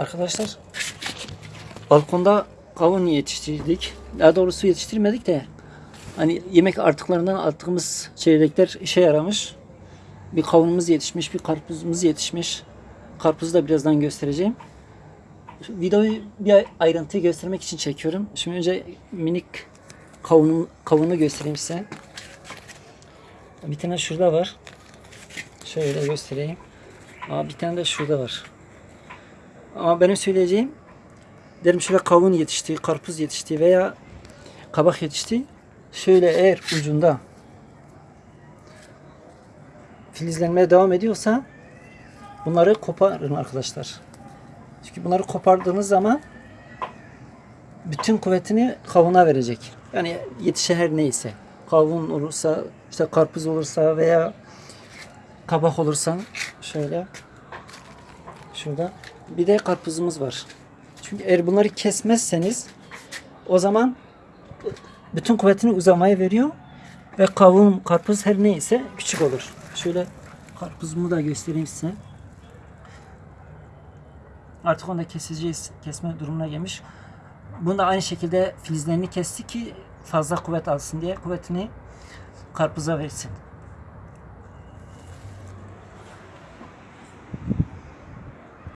Arkadaşlar balkonda kavun yetiştirdik. Daha doğrusu yetiştirmedik de hani yemek artıklarından attığımız çeyrekler işe yaramış. Bir kavunumuz yetişmiş, bir karpuzumuz yetişmiş. Karpuzu da birazdan göstereceğim. Videoyu bir ayrıntıyı göstermek için çekiyorum. Şimdi önce minik kavunun, kavunu göstereyim size. Bir tane şurada var. Şöyle göstereyim. Aa, bir tane de şurada var. Ama benim söyleyeceğim derim şöyle kavun yetişti, karpuz yetişti veya kabak yetişti. Şöyle eğer ucunda filizlenmeye devam ediyorsa bunları koparın arkadaşlar. Çünkü bunları kopardığınız zaman bütün kuvvetini kavuna verecek. Yani yetişen her neyse. Kavun olursa, işte karpuz olursa veya kabak olursa şöyle şurada bir de karpuzumuz var. Çünkü eğer bunları kesmezseniz o zaman bütün kuvvetini uzamaya veriyor ve kavun, karpuz her neyse küçük olur. Şöyle karpuzumu da göstereyim size. Artık onu da keseceğiz. Kesme durumuna gelmiş. Bunu da aynı şekilde filizlerini kesti ki fazla kuvvet alsın diye kuvvetini karpuza versin.